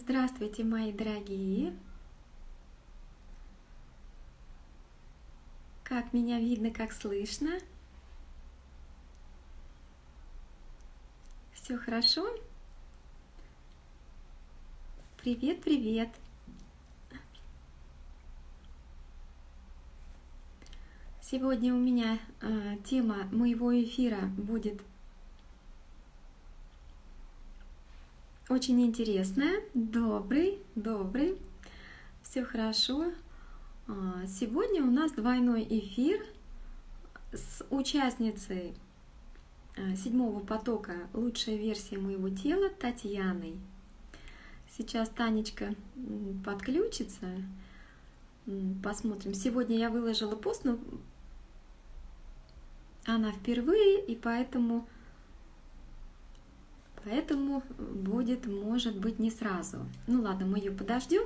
Здравствуйте, мои дорогие! Как меня видно, как слышно? Все хорошо? Привет, привет! Сегодня у меня э, тема моего эфира будет очень интересная. Добрый, добрый. Все хорошо. А, сегодня у нас двойной эфир с участницей а, седьмого потока «Лучшая версия моего тела» Татьяной. Сейчас Танечка подключится. Посмотрим. Сегодня я выложила пост, но она впервые, и поэтому Поэтому будет, может быть, не сразу. Ну ладно, мы ее подождем.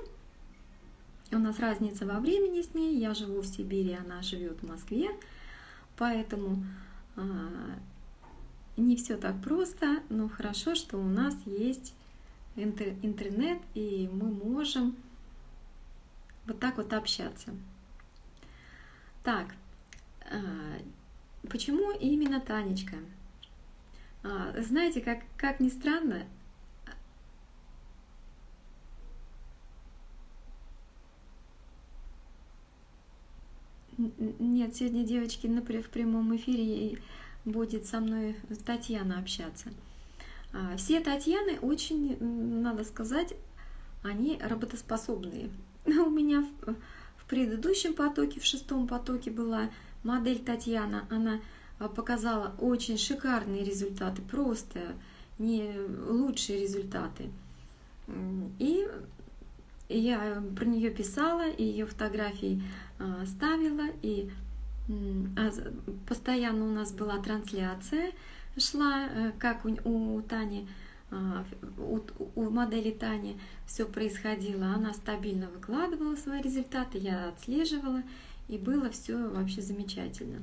У нас разница во времени с ней. Я живу в Сибири, она живет в Москве. Поэтому а, не все так просто, но хорошо, что у нас есть интер интернет, и мы можем вот так вот общаться. Так, а, почему именно Танечка? А, знаете, как, как ни странно, Нет, сегодня девочки в прямом эфире будет со мной Татьяна общаться. А, все Татьяны очень, надо сказать, они работоспособные. У меня в предыдущем потоке, в шестом потоке была модель Татьяна, она показала очень шикарные результаты, просто не лучшие результаты. И я про нее писала, и ее фотографии а, ставила, и а, постоянно у нас была трансляция, шла, э, как у, у Тани, у, у модели Тани все происходило. Она стабильно выкладывала свои результаты, я отслеживала, и было все вообще замечательно.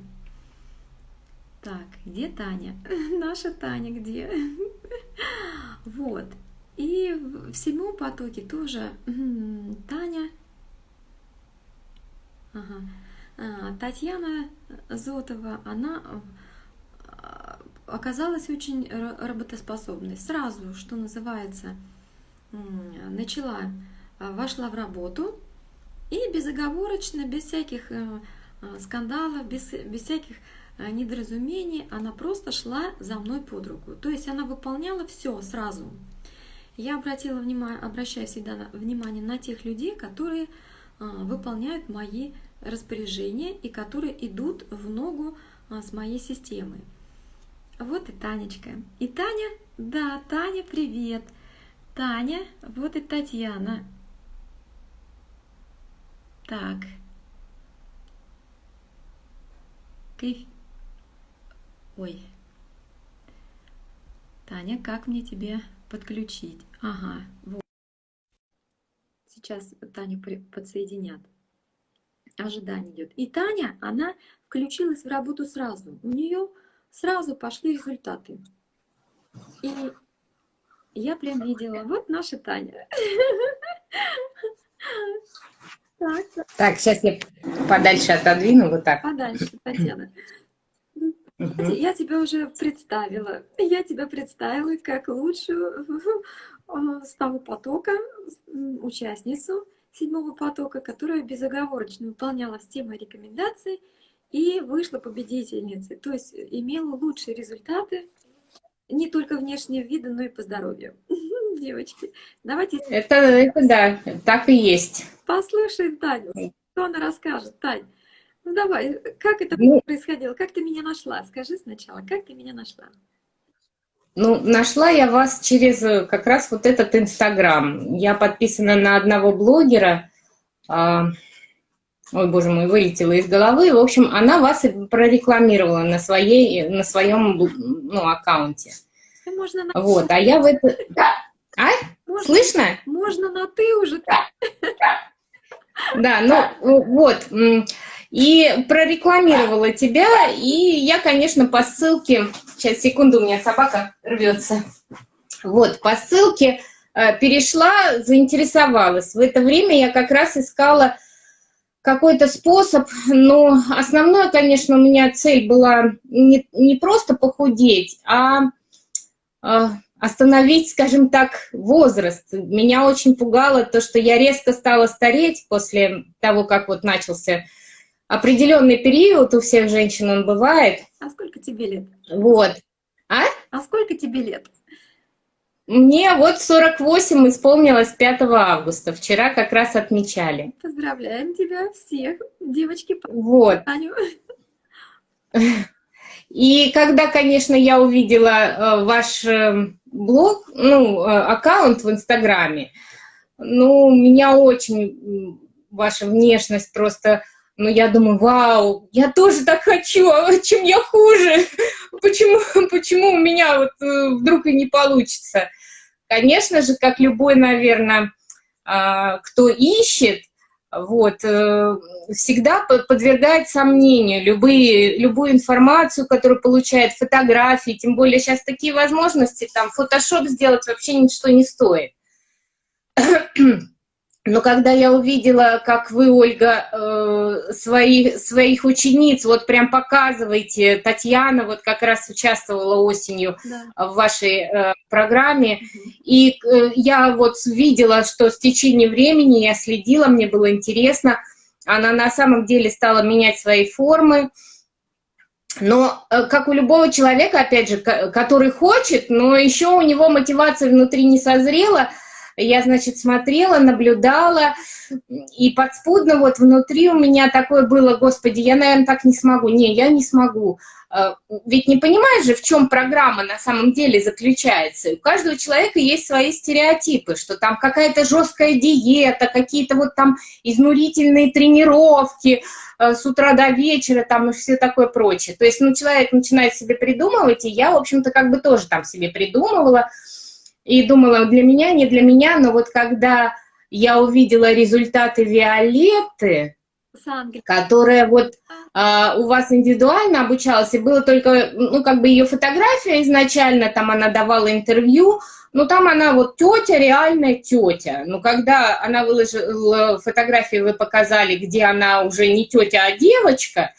Так, где Таня? Наша Таня где? Вот. И в седьмом потоке тоже Таня, ага. А, Татьяна Зотова, она а, оказалась очень работоспособной. Сразу, что называется, начала, а, вошла в работу и безоговорочно, без всяких э, скандалов, без, без всяких недоразумений, она просто шла за мной под руку. То есть она выполняла все сразу. Я обратила внимание, обращаю всегда внимание на тех людей, которые э, выполняют мои распоряжения и которые идут в ногу э, с моей системой. Вот и Танечка. И Таня, да, Таня, привет. Таня, вот и Татьяна. Так. Ой. Таня, как мне тебе подключить? Ага, вот. Сейчас Таню подсоединят. Ожидание идет. И Таня, она включилась в работу сразу. У нее сразу пошли результаты. И я прям видела, вот наша Таня. Так, сейчас я подальше отодвину, вот так. Подальше, Татьяна. Я тебя уже представила. Я тебя представила как лучшую с того потока, участницу седьмого потока, которая безоговорочно выполняла все мои рекомендации и вышла победительницей. То есть имела лучшие результаты не только внешнего вида, но и по здоровью. Девочки, давайте... Это, это да, так и есть. Послушаем Таню, что она расскажет. Тань, ну давай, как это ну, происходило? Как ты меня нашла? Скажи сначала, как ты меня нашла? Ну, нашла я вас через э, как раз вот этот Инстаграм. Я подписана на одного блогера. А, ой, боже мой, вылетела из головы. В общем, она вас прорекламировала на, своей, на своем ну, аккаунте. Можно на... Вот, а я в это... Да. А? Можно, Слышно? Можно на «ты» уже. Да, да ну вот и прорекламировала тебя, и я, конечно, по ссылке, сейчас, секунду, у меня собака рвется, вот, по ссылке э, перешла, заинтересовалась. В это время я как раз искала какой-то способ, но основное, конечно, у меня цель была не, не просто похудеть, а, а остановить, скажем так, возраст. Меня очень пугало то, что я резко стала стареть после того, как вот начался определенный период, у всех женщин он бывает. А сколько тебе лет? Вот. А? А сколько тебе лет? Мне вот 48 исполнилось 5 августа. Вчера как раз отмечали. Поздравляем тебя всех, девочки. Вот. Аню. И когда, конечно, я увидела э, ваш э, блог, ну, э, аккаунт в Инстаграме, ну, меня очень ваша внешность просто, ну, я думаю, вау, я тоже так хочу, а чем я хуже? Почему, почему у меня вот вдруг и не получится? Конечно же, как любой, наверное, а, кто ищет, вот, э, всегда подвергает сомнению любые, любую информацию, которую получает, фотографии, тем более сейчас такие возможности, там, фотошоп сделать вообще ничто не стоит. Но когда я увидела, как вы, Ольга, э, свои, своих учениц, вот прям показываете, Татьяна вот как раз участвовала осенью да. в вашей э, программе, и э, я вот видела, что с течением времени я следила, мне было интересно, она на самом деле стала менять свои формы, но как у любого человека, опять же, который хочет, но еще у него мотивация внутри не созрела, я, значит, смотрела, наблюдала, и подспудно вот внутри у меня такое было, господи, я, наверное, так не смогу. Не, я не смогу. А, ведь не понимаешь же, в чем программа на самом деле заключается. У каждого человека есть свои стереотипы, что там какая-то жесткая диета, какие-то вот там изнурительные тренировки а, с утра до вечера, там и все такое прочее. То есть, ну, человек начинает себе придумывать, и я, в общем-то, как бы тоже там себе придумывала, и думала, для меня, не для меня, но вот когда я увидела результаты Виолетты, которая вот а, у вас индивидуально обучалась, и было только, ну, как бы ее фотография изначально, там она давала интервью, ну, там она вот тетя, реальная тетя. Но когда она выложила фотографии, вы показали, где она уже не тетя, а девочка,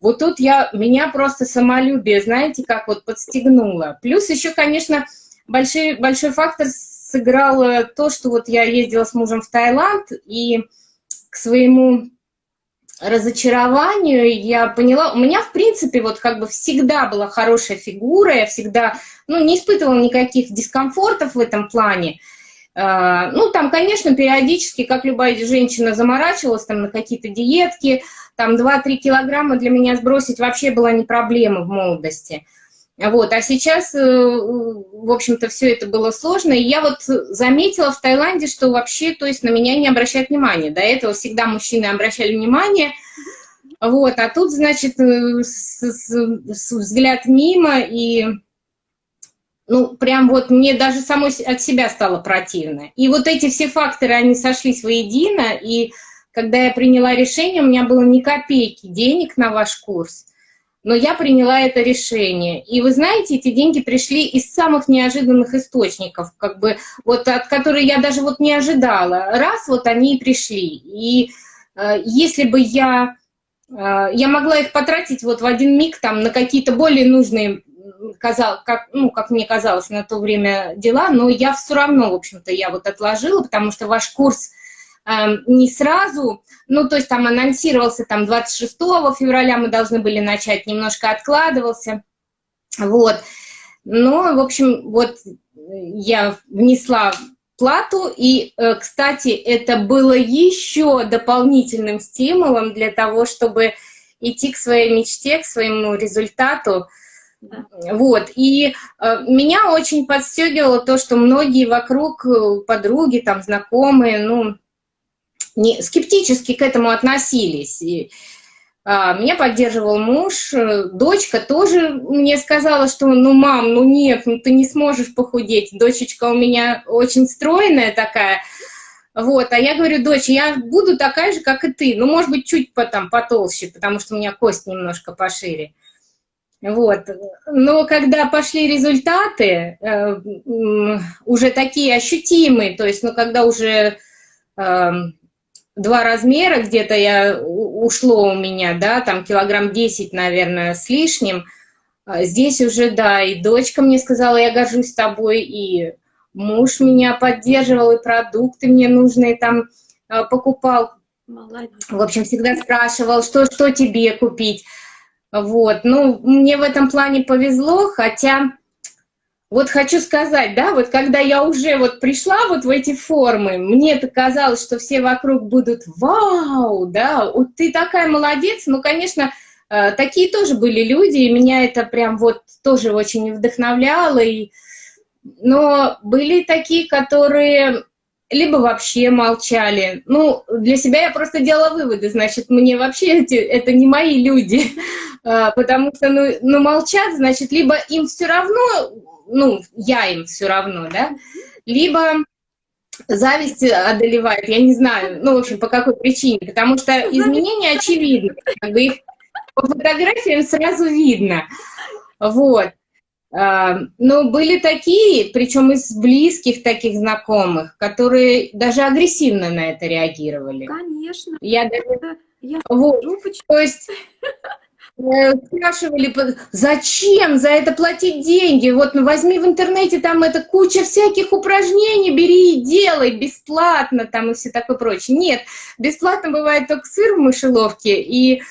вот тут я, меня просто самолюбие, знаете, как вот подстегнуло. Плюс еще, конечно, большой, большой фактор сыграл то, что вот я ездила с мужем в Таиланд, и к своему разочарованию я поняла, у меня, в принципе, вот как бы всегда была хорошая фигура, я всегда, ну, не испытывала никаких дискомфортов в этом плане. А, ну, там, конечно, периодически, как любая женщина, заморачивалась там на какие-то диетки, там 2-3 килограмма для меня сбросить вообще была не проблема в молодости. Вот, а сейчас, э, в общем-то, все это было сложно. И я вот заметила в Таиланде, что вообще, то есть на меня не обращают внимания. До этого всегда мужчины обращали внимание. Вот, а тут, значит, э, с, с, с взгляд мимо, и, ну, прям вот мне даже самой от себя стало противно. И вот эти все факторы, они сошлись воедино, и когда я приняла решение, у меня было ни копейки денег на ваш курс но я приняла это решение. И вы знаете, эти деньги пришли из самых неожиданных источников, как бы, вот от которых я даже вот не ожидала. Раз, вот они и пришли. И э, если бы я, э, я могла их потратить вот в один миг там на какие-то более нужные, казал, как, ну, как мне казалось на то время дела, но я все равно, в общем-то, я вот отложила, потому что ваш курс не сразу, ну, то есть там анонсировался там 26 февраля мы должны были начать, немножко откладывался, вот. Но, в общем, вот я внесла плату, и, э, кстати, это было еще дополнительным стимулом для того, чтобы идти к своей мечте, к своему результату. Вот, и э, меня очень подстегивало то, что многие вокруг, э, подруги, там, знакомые, ну, не, скептически к этому относились. И, а, меня поддерживал муж, э, дочка тоже мне сказала, что ну, мам, ну нет, ну ты не сможешь похудеть. Дочечка у меня очень стройная такая, вот, а я говорю, дочь, я буду такая же, как и ты, ну, может быть, чуть потом потолще, потому что у меня кость немножко пошире. Вот. Но когда пошли результаты, э, уже такие ощутимые, то есть, ну, когда уже э, два размера где-то я ушло у меня, да, там килограмм 10, наверное, с лишним, а здесь уже, да, и дочка мне сказала, я горжусь тобой, и муж меня поддерживал, и продукты мне нужные там э, покупал. Молодец. В общем, всегда спрашивал, что, что тебе купить. Вот, ну, мне в этом плане повезло, хотя, вот хочу сказать, да, вот когда я уже вот пришла вот в эти формы, мне это казалось, что все вокруг будут «Вау!», да, вот ты такая молодец, ну, конечно, э, такие тоже были люди, и меня это прям вот тоже очень вдохновляло, и... но были такие, которые либо вообще молчали. Ну, для себя я просто делала выводы, значит, мне вообще эти, это не мои люди, а, потому что, ну, ну, молчат, значит, либо им все равно, ну, я им все равно, да, либо зависть одолевает, я не знаю, ну, в общем, по какой причине, потому что изменения очевидны, как бы их по фотографиям сразу видно, вот. А, но были такие, причем из близких таких знакомых, которые даже агрессивно на это реагировали. Конечно. Я даже... Я вот. То есть э, спрашивали, зачем за это платить деньги? Вот ну, возьми в интернете, там это куча всяких упражнений, бери и делай бесплатно, там и все такое прочее. Нет, бесплатно бывает только сыр в мышеловке. И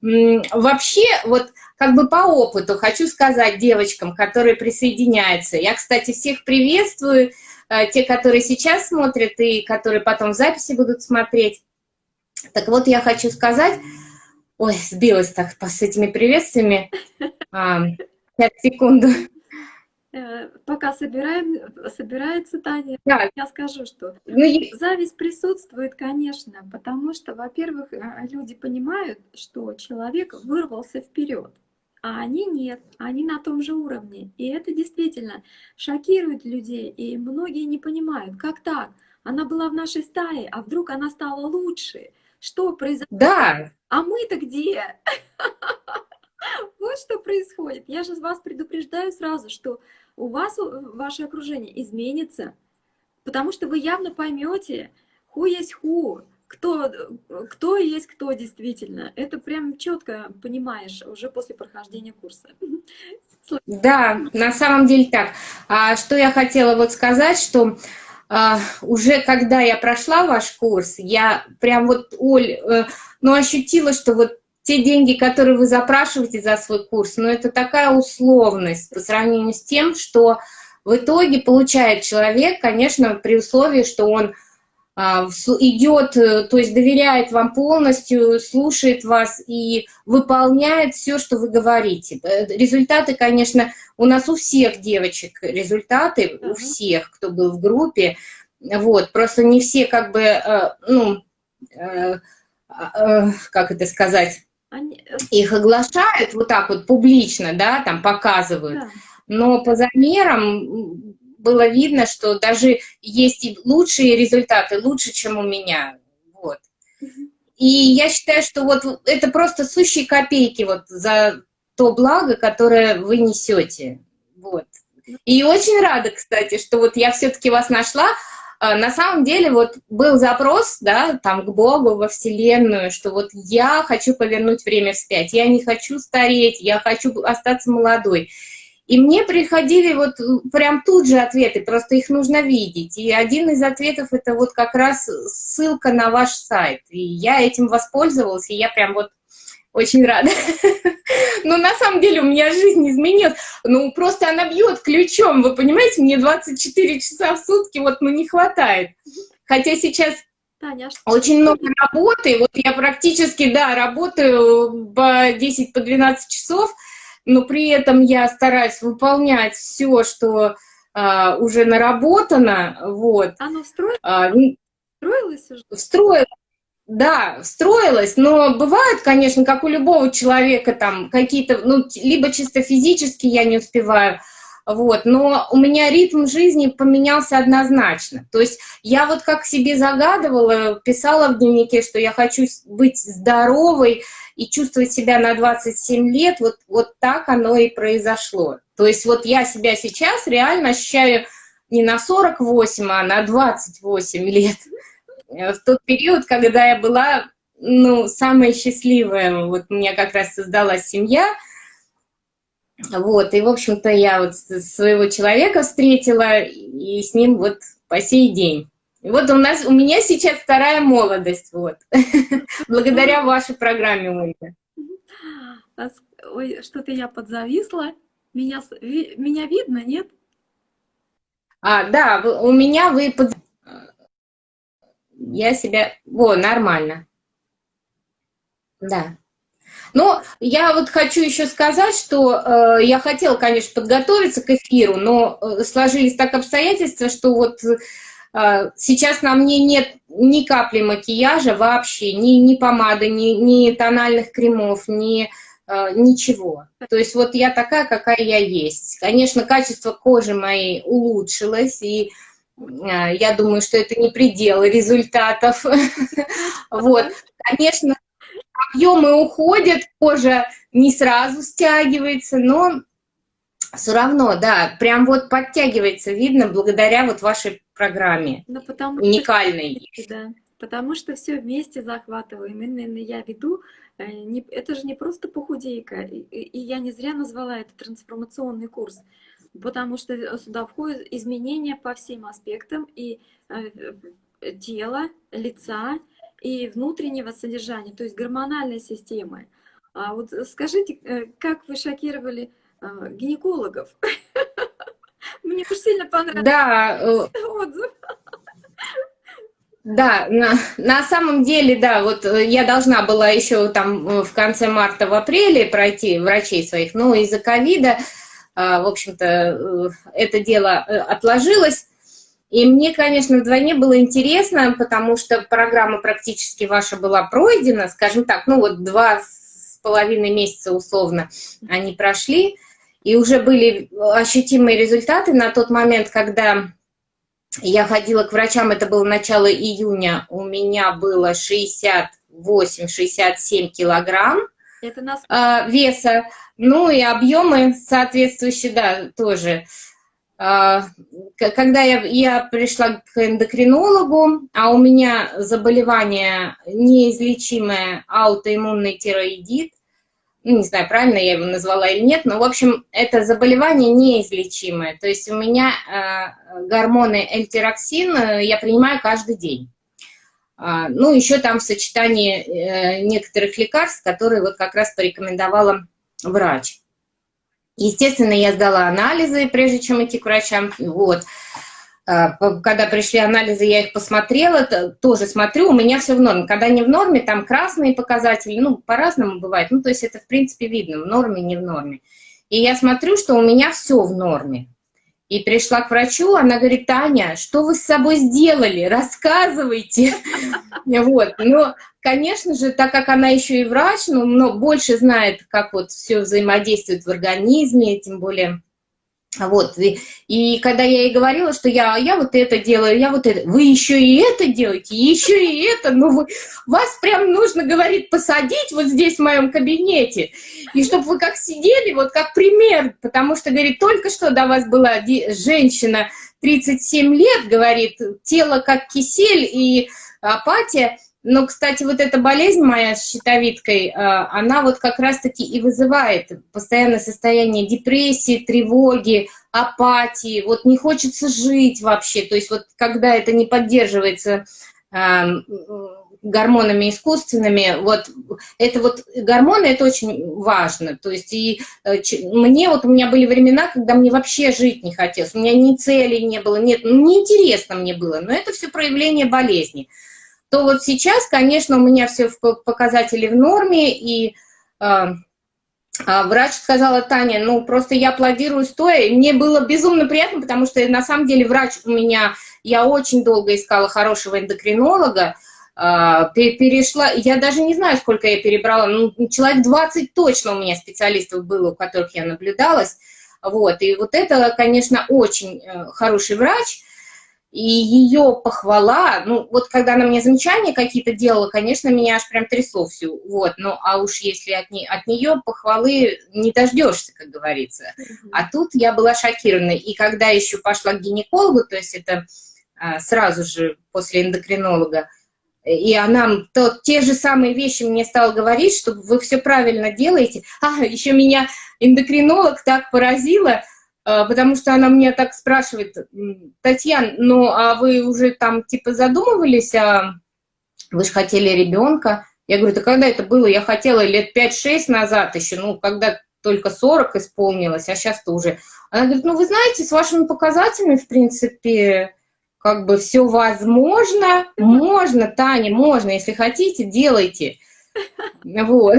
вообще, вот как бы по опыту хочу сказать девочкам, которые присоединяются. Я, кстати, всех приветствую, э, те, которые сейчас смотрят и которые потом в записи будут смотреть. Так вот, я хочу сказать, ой, сбилась так с этими приветствиями, сейчас, секунду. Э, пока собираем, собирается Таня, да. я скажу, что ну, зависть присутствует, конечно, потому что, во-первых, э, люди понимают, что человек вырвался вперед а они нет, они на том же уровне. И это действительно шокирует людей, и многие не понимают, как так? Она была в нашей стае, а вдруг она стала лучше? Что произошло? Да. А мы-то где? Вот что происходит. Я же вас предупреждаю сразу, что у вас ваше окружение изменится, потому что вы явно поймете, ху есть ху, кто, кто есть кто действительно. Это прям четко понимаешь уже после прохождения курса. Да, на самом деле так. А что я хотела вот сказать, что уже когда я прошла ваш курс, я прям вот, Оль, э, ну ощутила, что вот те деньги, которые вы запрашиваете за свой курс, ну это такая условность по сравнению с тем, что в итоге получает человек, конечно, при условии, что он а, идет, э, то есть доверяет вам полностью, слушает вас и выполняет все, что вы говорите. Э, результаты, конечно, у нас у всех девочек результаты, у всех, кто был в группе, вот, просто не все как бы, э, ну, как это сказать, их оглашают вот так вот публично, да, там показывают, но по замерам было видно, что даже есть и лучшие результаты, лучше, чем у меня. Вот. И я считаю, что вот это просто сущие копейки вот за то благо, которое вы несете. Вот. И очень рада, кстати, что вот я все-таки вас нашла. А, на самом деле вот был запрос, да, там к Богу, во Вселенную, что вот я хочу повернуть время вспять, я не хочу стареть, я хочу остаться молодой. И мне приходили вот прям тут же ответы, просто их нужно видеть. И один из ответов это вот как раз ссылка на ваш сайт. И я этим воспользовалась, и я прям вот очень рада. Но на самом деле у меня жизнь изменилась. Ну, просто она бьет ключом, вы понимаете, мне 24 часа в сутки вот, ну, не хватает. Хотя сейчас а очень много работы, вот я практически, да, работаю по 10-12 по 12 часов, но при этом я стараюсь выполнять все, что а, уже наработано. Вот. Оно встроилось? А, встроилось уже? Встроилось. Да, встроилось, но бывает, конечно, как у любого человека, там какие-то, ну, либо чисто физически я не успеваю, вот, но у меня ритм жизни поменялся однозначно. То есть я вот как себе загадывала, писала в дневнике, что я хочу быть здоровой, и чувствовать себя на 27 лет, вот, вот так оно и произошло. То есть вот я себя сейчас реально ощущаю не на 48, а на 28 лет. В тот период, когда я была, ну, самая счастливая, вот у меня как раз создалась семья, вот, и, в общем-то, я вот своего человека встретила, и с ним вот по сей день. И вот у нас, у меня сейчас вторая молодость, вот, благодаря вашей программе, Ольга. Ой, что-то я подзависла. Меня, меня видно, нет? А, да, у меня вы под... Я себя... Во, нормально. Да. Но я вот хочу еще сказать, что э, я хотела, конечно, подготовиться к эфиру, но э, сложились так обстоятельства, что вот сейчас на мне нет ни капли макияжа вообще, ни, ни помады, ни, ни тональных кремов, ни э, ничего. То есть вот я такая, какая я есть. Конечно, качество кожи моей улучшилось, и э, я думаю, что это не предел результатов. Вот, конечно, объемы уходят, кожа не сразу стягивается, но все равно, да, прям вот подтягивается, видно, благодаря вот вашей программе, ну, потому уникальной. Что, да, потому что все вместе захватываем. Именно я веду, э, это же не просто похудейка, и я не зря назвала это трансформационный курс, потому что сюда входят изменения по всем аспектам и э, тела, лица, и внутреннего содержания, то есть гормональной системы. А вот скажите, э, как вы шокировали гинекологов? Мне уж сильно понравился да, э, отзыв. Да, на, на самом деле, да, вот э, я должна была еще там в конце марта, в апреле пройти врачей своих, но из-за ковида, в общем-то, это дело отложилось. И мне, конечно, вдвойне было интересно, потому что программа практически ваша была пройдена, скажем так, ну вот два с половиной месяца условно они прошли, и уже были ощутимые результаты на тот момент, когда я ходила к врачам, это было начало июня, у меня было 68-67 килограмм это нас... э, веса, ну и объемы соответствующие, да, тоже. А, когда я, я пришла к эндокринологу, а у меня заболевание неизлечимое аутоиммунный тироидит, ну, не знаю, правильно я его назвала или нет, но, в общем, это заболевание неизлечимое. То есть у меня э, гормоны эльтироксин э, я принимаю каждый день. А, ну, еще там в сочетании э, некоторых лекарств, которые вот как раз порекомендовала врач. Естественно, я сдала анализы, прежде чем идти к врачам. Вот. А, когда пришли анализы, я их посмотрела, тоже смотрю, у меня все в норме. Когда не в норме, там красные показатели, ну, по-разному бывает. Ну, то есть это, в принципе, видно, в норме, не в норме. И я смотрю, что у меня все в норме. И пришла к врачу, она говорит, Таня, что вы с собой сделали? Рассказывайте. Вот. Но, конечно же, так как она еще и врач, но, но больше знает, как вот все взаимодействует в организме, тем более вот, и, и когда я ей говорила, что я, я вот это делаю, я вот это, вы еще и это делаете, еще и это, ну вы, вас прям нужно, говорит, посадить вот здесь в моем кабинете, и чтобы вы как сидели, вот как пример, потому что, говорит, только что до вас была женщина 37 лет, говорит, тело как кисель и апатия, но, кстати, вот эта болезнь моя с щитовидкой, а, она вот как раз-таки и вызывает постоянное состояние депрессии, тревоги, апатии, вот не хочется жить вообще. То есть вот когда это не поддерживается а, гормонами искусственными, вот это вот гормоны, это очень важно. То есть и э, мне вот, у меня были времена, когда мне вообще жить не хотелось, у меня ни цели не было, нет, ну неинтересно мне было, но это все проявление болезни то вот сейчас, конечно, у меня все показатели в норме, и э, врач сказала, Таня, ну просто я аплодирую стоя, и мне было безумно приятно, потому что на самом деле врач у меня, я очень долго искала хорошего эндокринолога, э, перешла, я даже не знаю, сколько я перебрала, ну, человек 20 точно у меня специалистов было, у которых я наблюдалась, вот, и вот это, конечно, очень э, хороший врач, и ее похвала, ну, вот когда она мне замечания какие-то делала, конечно, меня аж прям трясло всю, вот, ну, а уж если от, не, от нее похвалы не дождешься, как говорится. Mm-hmm. А тут я была шокирована, и когда еще пошла к гинекологу, то есть это а, сразу же после эндокринолога, и она то, те же самые вещи мне стала говорить, что вы все правильно делаете. А, еще меня эндокринолог так поразила, потому что она мне так спрашивает, Татьяна, ну а вы уже там типа задумывались, а вы же хотели ребенка? Я говорю, да когда это было? Я хотела лет 5-6 назад еще, ну, когда только 40 исполнилось, а сейчас-то уже. Она говорит, ну, вы знаете, с вашими показателями, в принципе, как бы все возможно. Можно, Таня, можно, если хотите, делайте. Вот.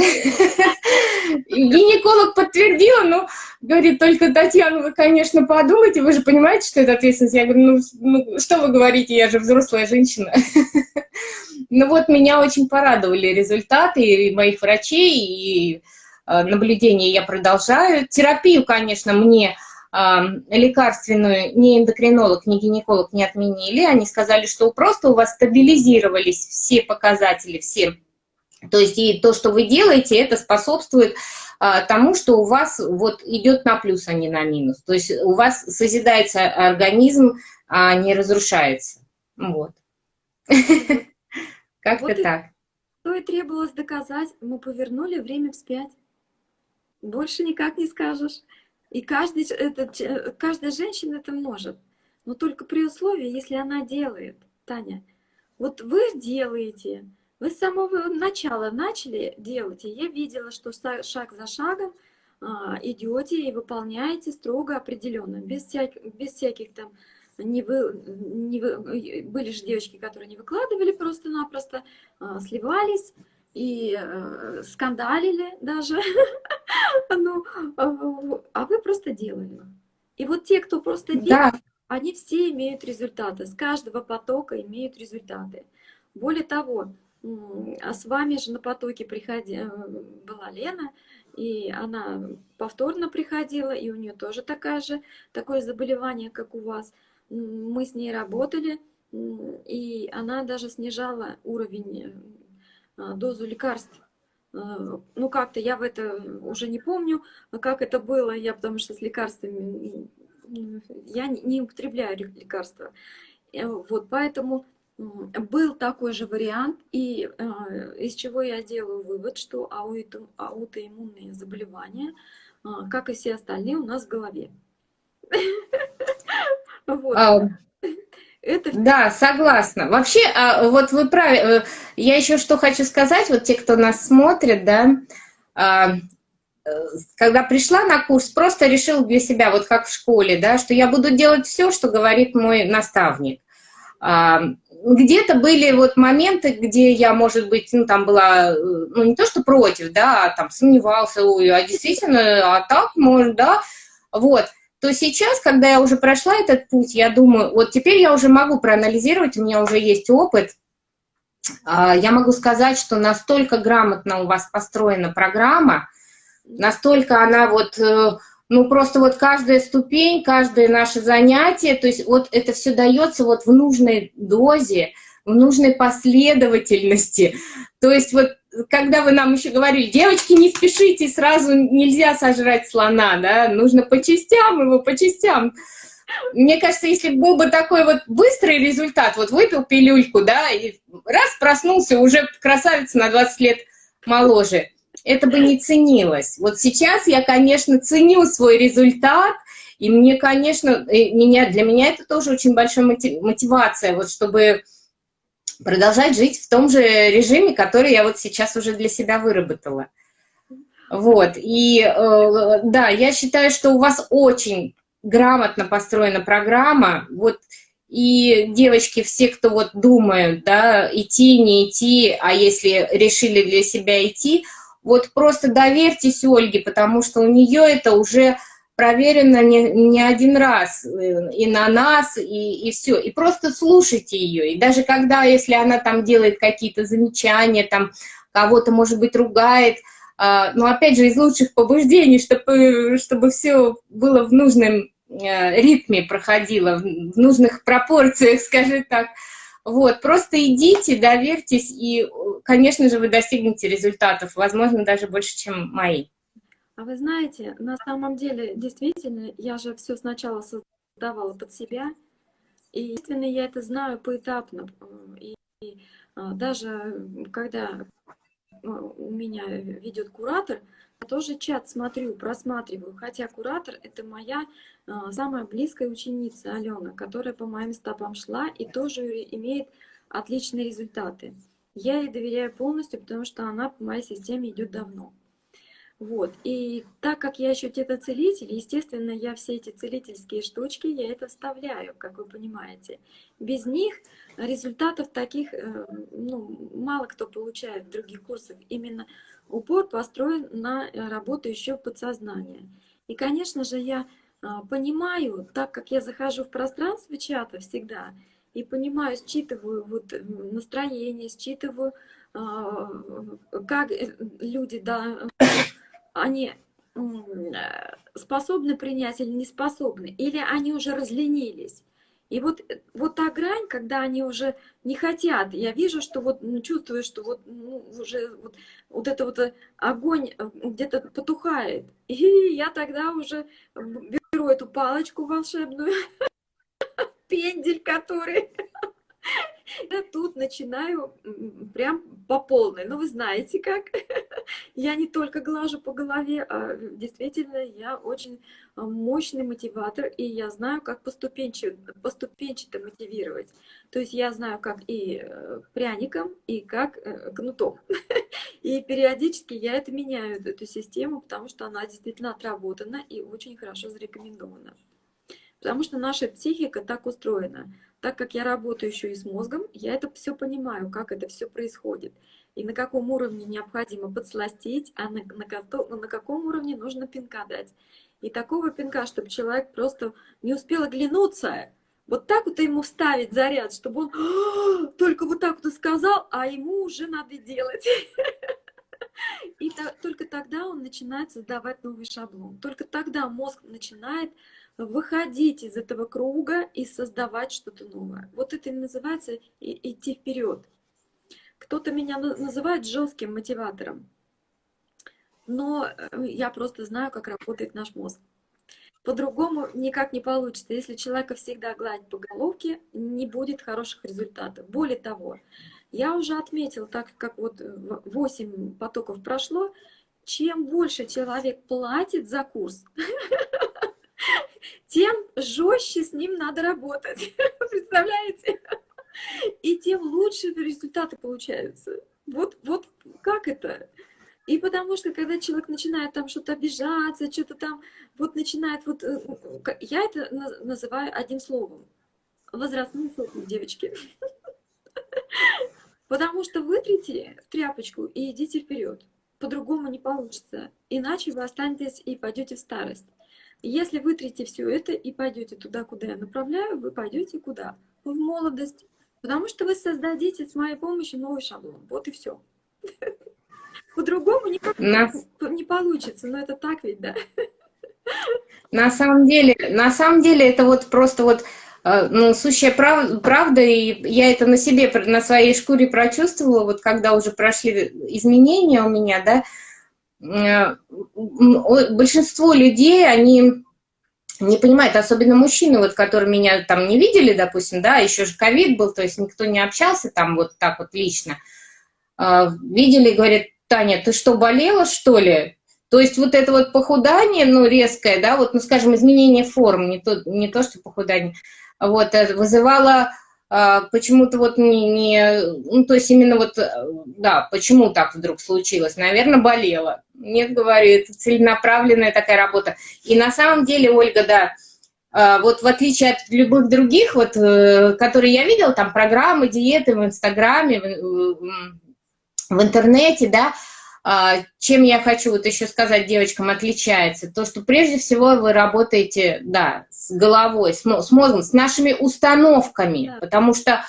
Гинеколог подтвердил, ну, говорит, только, Татьяна, вы, конечно, подумайте, вы же понимаете, что это ответственность. Я говорю, ну, ну что вы говорите, я же взрослая женщина. Ну вот, меня очень порадовали результаты и моих врачей, и э, наблюдения я продолжаю. Терапию, конечно, мне лекарственную ни эндокринолог, ни гинеколог не отменили. Они сказали, что просто у вас стабилизировались все показатели, все. То есть и то, что вы делаете, это способствует а, тому, что у вас вот идет на плюс, а не на минус. То есть у вас созидается организм, а не разрушается. Вот. Как-то так. Что и требовалось доказать, мы повернули время вспять. Больше никак не скажешь. И каждый, это, каждая женщина это может. Но только при условии, если она делает, Таня. Вот вы делаете, вы с самого начала начали делать, и я видела, что шаг за шагом а, идете и выполняете строго определенно, без, всяк, без всяких там не вы, не вы, были же девочки, которые не выкладывали просто-напросто, а, сливались, и э, скандалили даже, ну, а, а вы просто делали. И вот те, кто просто делает, да. они все имеют результаты, с каждого потока имеют результаты. Более того, а с вами же на потоке приходи, э, была Лена, и она повторно приходила, и у нее тоже такая же, такое заболевание, как у вас. Мы с ней работали, и она даже снижала уровень а, дозу лекарств. А, ну, как-то я в это уже не помню, как это было, я потому что с лекарствами, я не употребляю лекарства. Э, вот, поэтому был такой же вариант, и а, из чего я делаю вывод, что аутоиммунные заболевания, как и все остальные, у нас в голове. Вот. Это... Да, согласна. Вообще, а, вот вы правы. Э, я еще что хочу сказать, вот те, кто нас смотрит, да, а, э, когда пришла на курс, просто решила для себя, вот как в школе, да, что я буду делать все, что говорит мой наставник. Где-то были вот моменты, где я, может быть, ну, там была, э, ну, не то, что против, да, а там сомневался, ой, а действительно, а так может, да, вот. То сейчас, когда я уже прошла этот путь, я думаю, вот теперь я уже могу проанализировать, у меня уже есть опыт, а, я могу сказать, что настолько грамотно у вас построена программа, настолько она вот, э, ну просто вот каждая ступень, каждое наше занятие, то есть вот это все дается вот в нужной дозе, в нужной последовательности. То есть вот когда вы нам еще говорили, девочки, не спешите, сразу нельзя сожрать слона, да, нужно по частям его, по частям. Мне кажется, если был бы такой вот быстрый результат, вот выпил пилюльку, да, и раз проснулся, уже красавица на 20 лет моложе, это бы не ценилось. Вот сейчас я, конечно, ценю свой результат, и мне, конечно, меня, для меня это тоже очень большая мотивация, вот чтобы продолжать жить в том же режиме, который я вот сейчас уже для себя выработала. Вот, и э, да, я считаю, что у вас очень грамотно построена программа, вот, и девочки, все, кто вот думают, да, идти, не идти, а если решили для себя идти, вот просто доверьтесь Ольге, потому что у нее это уже проверено не, не один раз э, и на нас, и, и все. И просто слушайте ее. И даже когда, если она там делает какие-то замечания, там кого-то, может быть, ругает, а, но опять же из лучших побуждений, чтобы, чтобы все было в нужном э, ритме проходила, в нужных пропорциях, скажем так. Вот, просто идите, доверьтесь, и, конечно же, вы достигнете результатов, возможно, даже больше, чем мои. А вы знаете, на самом деле, действительно, я же все сначала создавала под себя, и, естественно, я это знаю поэтапно. И, и а, даже когда а, у меня ведет куратор, я тоже чат смотрю, просматриваю, хотя куратор — это моя самая близкая ученица Алена, которая по моим стопам шла и тоже имеет отличные результаты. Я ей доверяю полностью, потому что она по моей системе идет давно. Вот. И так как я еще тета-целитель, естественно, я все эти целительские штучки, я это вставляю, как вы понимаете. Без них результатов таких э, ну, мало кто получает в других курсах. Именно упор построен на работу еще подсознания. И, конечно же, я а, понимаю, так как я захожу в пространство чата всегда, и понимаю, считываю вот э, настроение, считываю, а, как люди да, они способны принять или не способны, или они уже разленились. И вот, вот та грань, когда они уже не хотят, я вижу, что вот ну, чувствую, что вот ну, уже вот, вот это вот э, огонь э, где-то потухает. И я тогда уже беру эту палочку волшебную, пендель который я тут начинаю прям по полной. Ну, вы знаете как. Я не только глажу по голове, а действительно я очень а, мощный мотиватор, и я знаю, как поступенчато, поступенчато мотивировать. То есть я знаю, как и э, пряником, и как э, кнутом. И периодически я это меняю, эту систему, потому что она действительно отработана и очень хорошо зарекомендована. Потому что наша психика так устроена. Так как я работаю еще и с мозгом, я это все понимаю, как это все происходит. И на каком уровне необходимо подсластить, а на, на, на каком уровне нужно пинка дать. И такого пинка, чтобы человек просто не успел оглянуться, вот так вот ему вставить заряд, чтобы он «А, только вот так вот сказал, а ему уже надо делать. И только тогда он начинает создавать новый шаблон. Только тогда мозг начинает выходить из этого круга и создавать что-то новое. Вот это и называется идти вперед. Кто-то меня называет жестким мотиватором, но э, я просто знаю, как работает наш мозг. По-другому никак не получится. Если человека всегда гладить по головке, не будет хороших результатов. Более того, я уже отметила, так как вот 8 потоков прошло, чем больше человек платит за курс, тем жестче с ним надо работать. Представляете? И тем лучше результаты получаются. Вот, вот как это? И потому что, когда человек начинает там что-то обижаться, что-то там, вот начинает, вот, э, я это называю одним словом. Возрастные слухи, девочки. Потому что вытрите в тряпочку и идите вперед. По-другому не получится. Иначе вы останетесь и пойдете в старость. Если вытрите все это и пойдете туда, куда я направляю, вы пойдете куда? В молодость. Потому что вы создадите с моей помощью новый шаблон. Вот и все. По-другому никак не получится. Но это так ведь, да? На самом деле, на самом деле это вот просто вот э, ну, сущая прав, правда, и я это на себе, на своей шкуре прочувствовала, вот когда уже прошли изменения у меня, да, большинство людей, они не понимают, особенно мужчины, вот, которые меня там не видели, допустим, да, еще же ковид был, то есть никто не общался там вот так вот лично, а, видели, говорят, Таня, ты что, болела, что ли? То есть вот это вот похудание, ну, резкое, да, вот, ну, скажем, изменение форм, не то, не то что похудание, вот, э, вызывало почему-то вот не, не, ну, то есть именно вот, э, да, почему так вдруг случилось? Наверное, болела. Нет, говорит, целенаправленная такая работа. И на самом деле, Ольга, да, а, вот в отличие от любых других, вот, э, которые я видела, там программы, диеты в Инстаграме, в, в интернете, да, а, чем я хочу вот еще сказать девочкам отличается, то, что прежде всего вы работаете, да, с головой, с мозгом, с нашими установками, да. потому что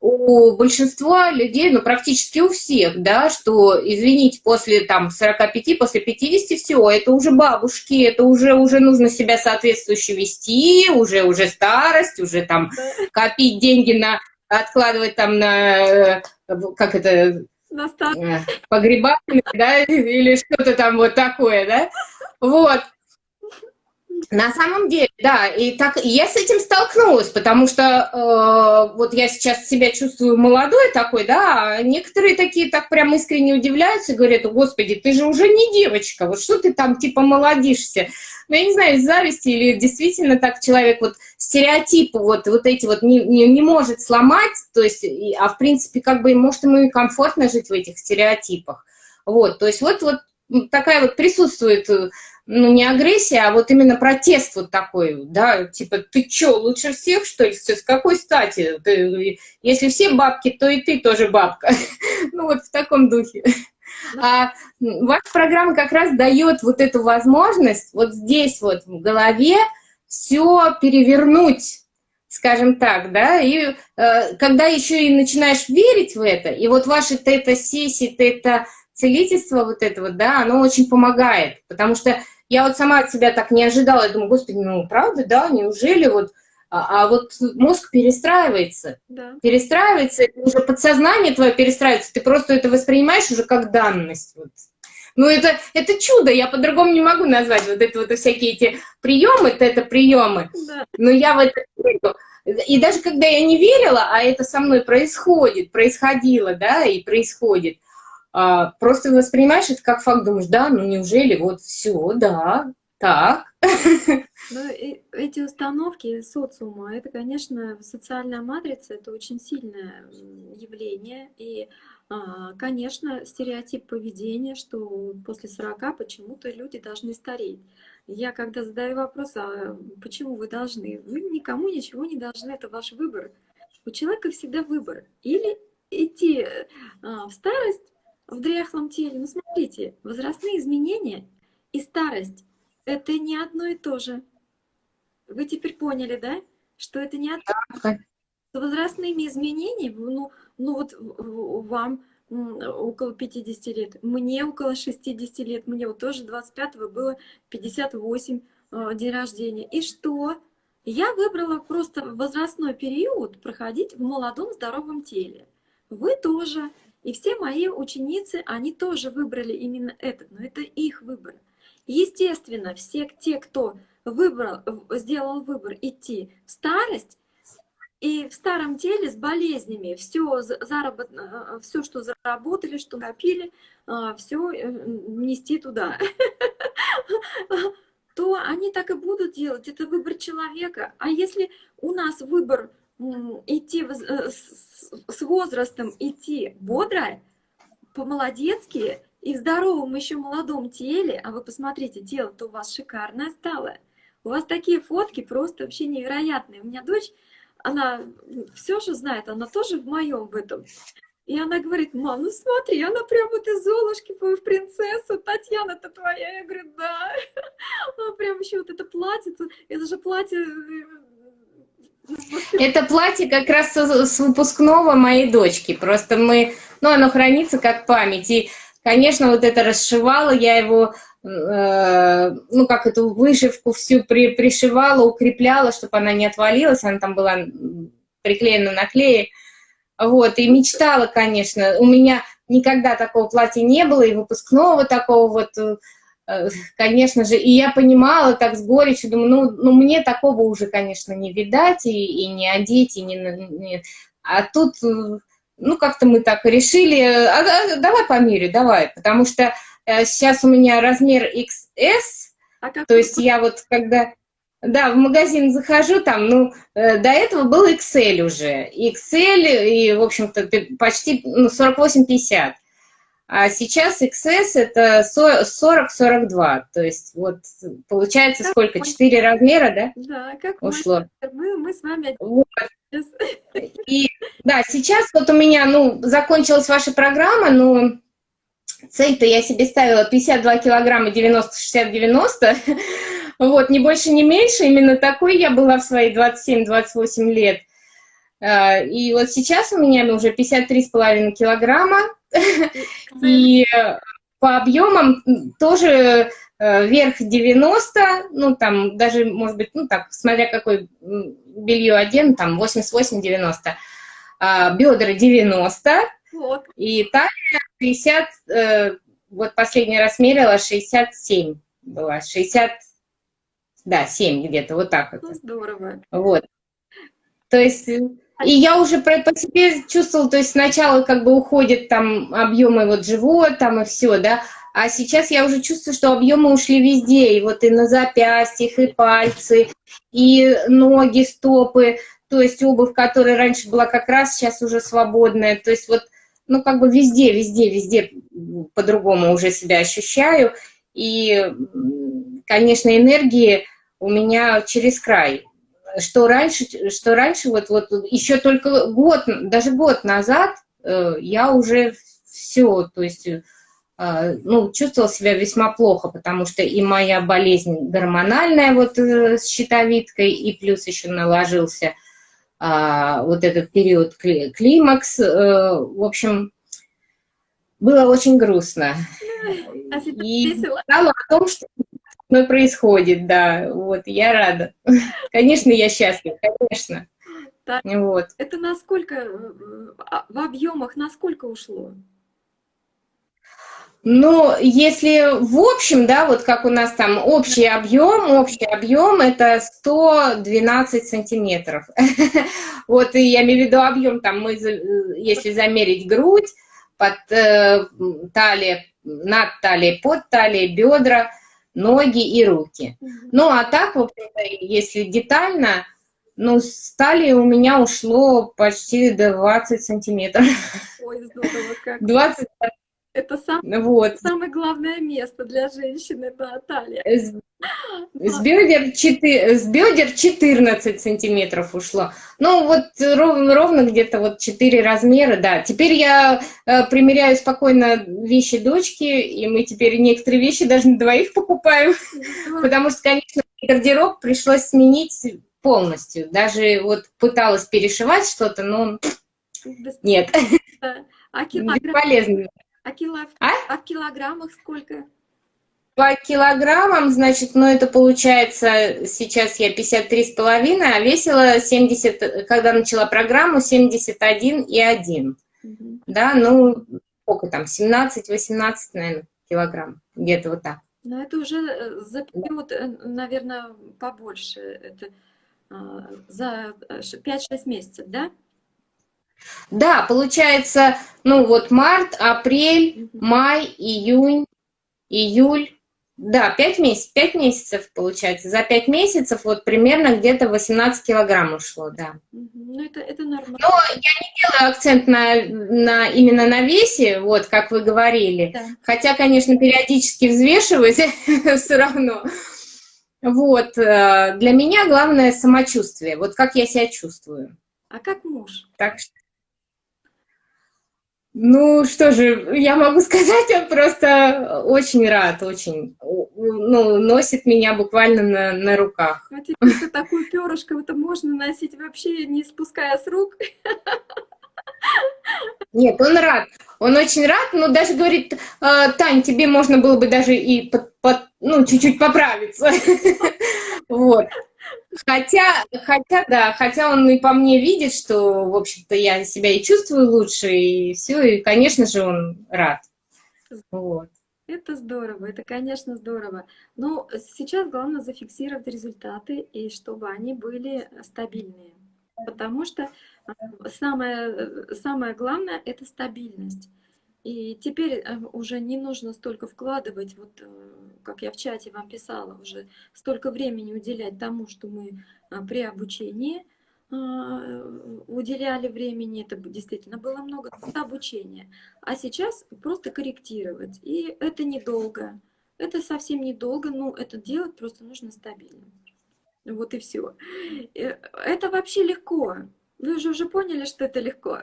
у большинства людей, ну, практически у всех, да, что, извините, после там 45, после 50 все, это уже бабушки, это уже, уже нужно себя соответствующе вести, уже, уже старость, уже там копить деньги на, откладывать там на, как это, э, погребальный, да, или что-то там вот такое, да, вот, на самом деле, да, и так я с этим столкнулась, потому что э, вот я сейчас себя чувствую молодой такой, да, а некоторые такие так прям искренне удивляются и говорят, господи, ты же уже не девочка, вот что ты там типа молодишься. Ну, я не знаю, из зависти или действительно так человек вот стереотипы вот, вот эти вот не, не, не может сломать, то есть, а в принципе, как бы, может, ему и комфортно жить в этих стереотипах. Вот, то есть вот, вот такая вот присутствует ну, не агрессия, а вот именно протест вот такой, да, типа, ты чё, лучше всех, что ли, с какой стати? Ты, если все бабки, то и ты тоже бабка. ну, вот в таком духе. А ваша программа как раз дает вот эту возможность вот здесь вот в голове все перевернуть, скажем так, да, и э, когда еще и начинаешь верить в это, и вот ваши тета-сессии, тета-целительство вот это вот, да, оно очень помогает, потому что я вот сама от себя так не ожидала, я думаю, господи, ну правда, да, неужели вот... А, а вот мозг перестраивается, да. перестраивается, уже подсознание твое перестраивается, ты просто это воспринимаешь уже как данность. Вот. Ну, это, это чудо, я по-другому не могу назвать вот это вот всякие эти приемы, это, это приемы. Да. Но я в это верю. И даже когда я не верила, а это со мной происходит, происходило, да, и происходит, а, просто воспринимаешь это как факт, думаешь, да, ну неужели вот все, да, так. Ну, эти установки социума, это, конечно, социальная матрица, это очень сильное явление, и, а, конечно, стереотип поведения, что после 40 почему-то люди должны стареть. Я когда задаю вопрос, а почему вы должны? Вы никому ничего не должны, это ваш выбор. У человека всегда выбор. Или идти а, в старость, в дряхлом теле. Ну, смотрите, возрастные изменения и старость — это не одно и то же. Вы теперь поняли, да? Что это не одно. С возрастными изменениями, ну, ну вот вам около 50 лет, мне около 60 лет, мне вот тоже 25-го было 58 э, день рождения. И что? Я выбрала просто возрастной период проходить в молодом здоровом теле. Вы тоже. И все мои ученицы, они тоже выбрали именно этот, но это их выбор. Естественно, все те, кто выбрал, сделал выбор идти в старость, и в старом теле с болезнями все, заработ... Э, все что заработали, что копили, э, все э, нести туда, то они так и будут делать. Это выбор человека. А если у нас выбор идти с возрастом, идти бодро, по-молодецки и в здоровом еще молодом теле, а вы посмотрите, тело-то у вас шикарное стало. У вас такие фотки просто вообще невероятные. У меня дочь, она все же знает, она тоже в моем в этом. И она говорит, мам, ну смотри, она прям вот из Золушки в принцессу, Татьяна-то твоя. Я говорю, да. Она прям еще вот это платье, это же платье э, это платье как раз с выпускного моей дочки. Просто мы, ну, оно хранится как память. И, конечно, вот это расшивала, я его, э, ну, как эту вышивку всю при, пришивала, укрепляла, чтобы она не отвалилась. Она там была приклеена на клее. Вот, и мечтала, конечно. У меня никогда такого платья не было, и выпускного такого вот э, конечно же, и я понимала так с горечью, думаю, ну, ну мне такого уже, конечно, не видать, и, и не одеть, и не, не... А тут, э, ну, как-то мы так решили, а, давай померю, давай, потому что э, сейчас у меня размер XS, а то есть я вот когда... Да, в магазин захожу, там, ну, э, до этого был XL уже. XL, и, в общем-то, почти ну, 48-50. А сейчас XS это 40-42, то есть вот получается как сколько, четыре размера, да? Да, как ушло. Мы, мы с вами... Вот. И, да, сейчас вот у меня, ну, закончилась ваша программа, но цель-то я себе ставила 52 килограмма 90-60-90, вот, не больше, не меньше, именно такой я была в свои 27-28 лет. Э, и вот сейчас у меня уже 53,5 килограмма, и по объемам тоже верх 90, ну там даже, может быть, ну так, смотря какой белье оден, там 88-90, а бедра 90, вот. и талия 60, вот последний раз мерила 67 была, 60, да, 7 где-то, вот так вот. Ну, здорово. Вот. То есть, и я уже по, по себе чувствовала, то есть сначала как бы уходят там объемы вот живот там и все, да, а сейчас я уже чувствую, что объемы ушли везде, и вот и на запястьях, и пальцы, и ноги, стопы, то есть обувь, которая раньше была как раз, сейчас уже свободная, то есть вот, ну как бы везде, везде, везде по-другому уже себя ощущаю, и, конечно, энергии у меня через край. Что раньше, что раньше вот, вот еще только год, даже год назад э, я уже все, то есть э, ну, чувствовала себя весьма плохо, потому что и моя болезнь гормональная вот э, с щитовидкой, и плюс еще наложился а, вот этот период климакс. В общем, было очень грустно. А и знала о том, что мной происходит, да, вот, я рада. Конечно, я счастлива, конечно. Так, вот. Это насколько, э, а, в объемах насколько ушло? Ну, если в общем, да, вот как у нас там общий объем, общий объем это 112 сантиметров. Вот, и я имею в виду объем, там мы, если замерить грудь, под э, талией, над талией, под талией, бедра, ноги и руки. Ну, а так, в если детально, ну, с талии у меня ушло почти 20 сантиметров. Ой, здорово как. 20 это сам, вот. самое главное место для женщины, да, талия. С, с, бедер 4, с бедер 14 сантиметров ушло. Ну, вот ровно, ровно где-то вот 4 размера, да. Теперь я э, примеряю спокойно вещи дочки, и мы теперь некоторые вещи даже на двоих покупаем, потому что, конечно, гардероб пришлось сменить полностью. Даже вот пыталась перешивать что-то, но нет. А килограмм, Бесполезно. А, кило... а? а в килограммах сколько? По килограммам, значит, ну это получается, сейчас я 53,5, а весила 70, когда начала программу, 71,1. Угу. Да, ну, сколько там, 17-18, наверное, килограмм, где-то вот так. Но это уже э, за период, э, наверное, побольше, это а, за 5-6 э, месяцев, да? Да, получается, ну вот март, апрель, май, июнь, июль. Да, 5 месяцев, 5 месяцев получается. За 5 месяцев вот примерно где-то 18 килограмм ушло, да. Ну, это, это нормально. Но я не делаю акцент на, на, именно на весе, вот, как вы говорили. Да. Хотя, конечно, периодически взвешивать все равно. Вот, э, для меня главное самочувствие, вот как я себя чувствую. А как муж? Так что ну, что же, я могу сказать, он просто очень рад, очень, ну, носит меня буквально на, на руках. Теперь такую перышко это можно носить вообще не спуская с рук? Нет, он рад, он очень рад, но даже говорит, «А, Тань, тебе можно было бы даже и под, под, ну, чуть-чуть поправиться. Вот. Хотя, хотя, да, хотя он и по мне видит, что, в общем-то, я себя и чувствую лучше, и все, и, конечно же, он рад. Вот. Это здорово, это, конечно, здорово. Но сейчас главное зафиксировать результаты, и чтобы они были стабильные. Потому что э, самое, э, самое главное — это стабильность. И теперь э, уже не нужно столько вкладывать, вот как я в чате вам писала, уже столько времени уделять тому, что мы а, при обучении а, уделяли времени, это действительно было много обучения. А сейчас просто корректировать. И это недолго. Это совсем недолго, но это делать просто нужно стабильно. Вот и все. Э, это вообще легко. Вы же уже поняли, что это легко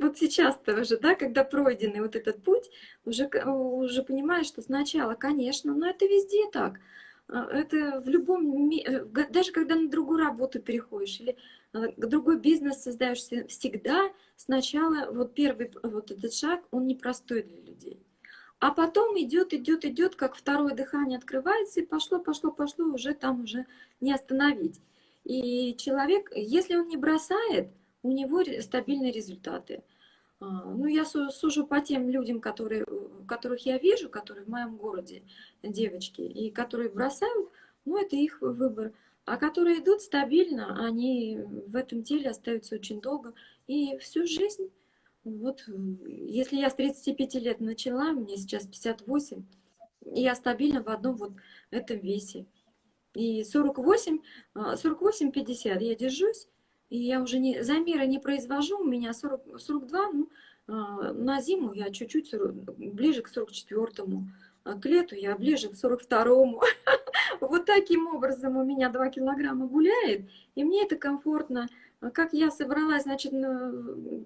вот сейчас-то уже, да, когда пройденный вот этот путь, уже, уже понимаешь, что сначала, конечно, но это везде так. А, это в любом, э, даже когда на другую работу переходишь, или другой бизнес создаешь всегда, сначала вот первый вот этот шаг, он непростой для людей. А потом идет, идет, идет, как второе дыхание открывается, и пошло, пошло, пошло, уже там уже не остановить. И человек, если он не бросает, у него стабильные результаты. А, ну, я сужу по тем людям, которые, которых я вижу, которые в моем городе, девочки, и которые бросают, ну, это их выбор. А которые идут стабильно, они в этом деле остаются очень долго и всю жизнь. Вот, если я с 35 лет начала, мне сейчас 58, и я стабильно в одном вот этом весе. И 48, 48-50 а, я держусь, и я уже не, замеры не произвожу, у меня 40, 42, ну, а, на зиму я чуть-чуть ближе к 44-му, а к лету я ближе к 42-му. Вот таким образом у меня 2 килограмма гуляет, и мне это комфортно. Как я собралась, значит, на,